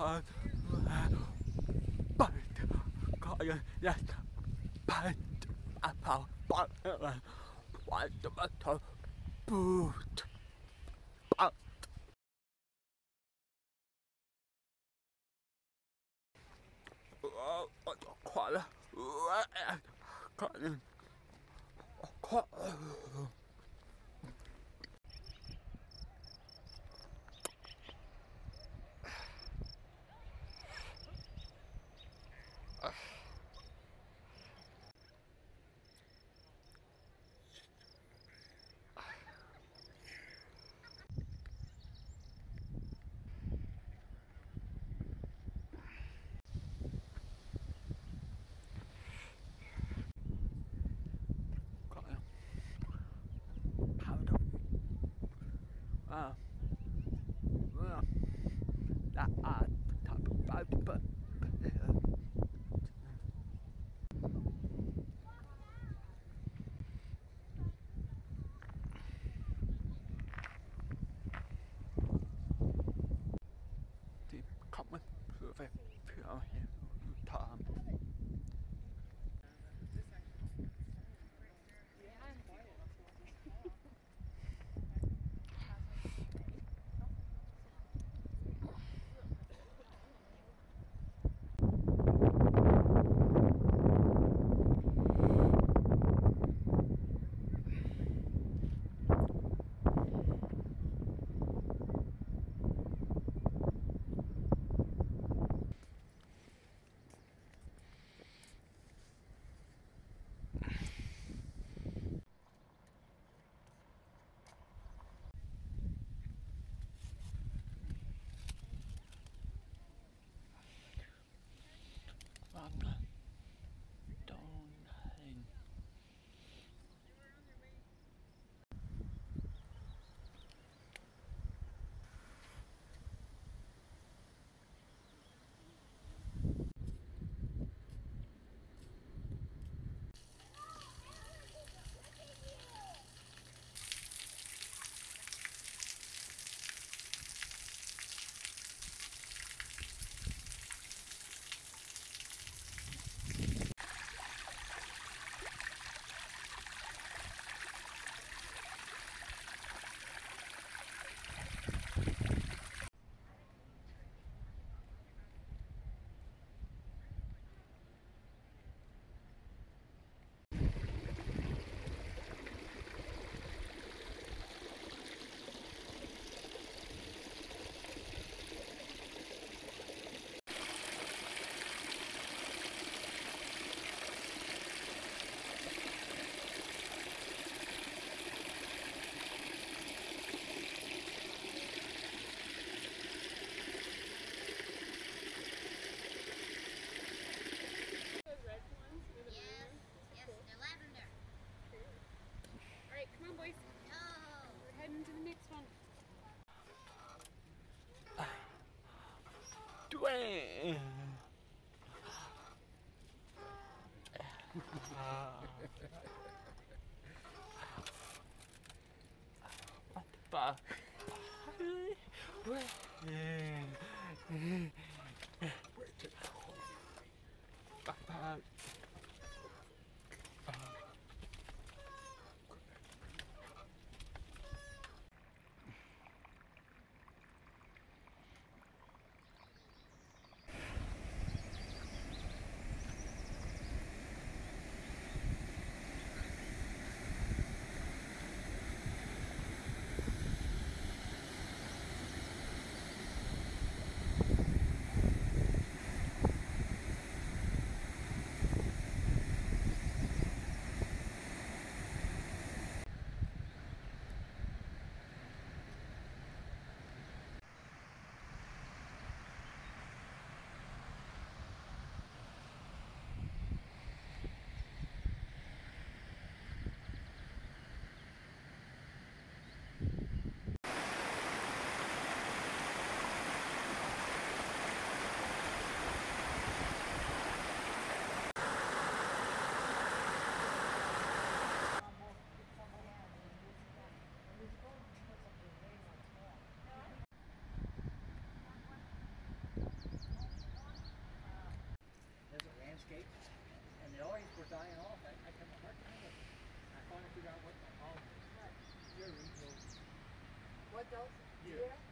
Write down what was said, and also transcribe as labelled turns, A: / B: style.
A: 반 빨대 과연 야반 아파 빨대 완전부터 부트 아 와, 어, 과라, 와, 가는, 과. 아 뭐야 나아 파우더 Mann. 아빠. 왜? 아
B: What?
C: Yeah. yeah.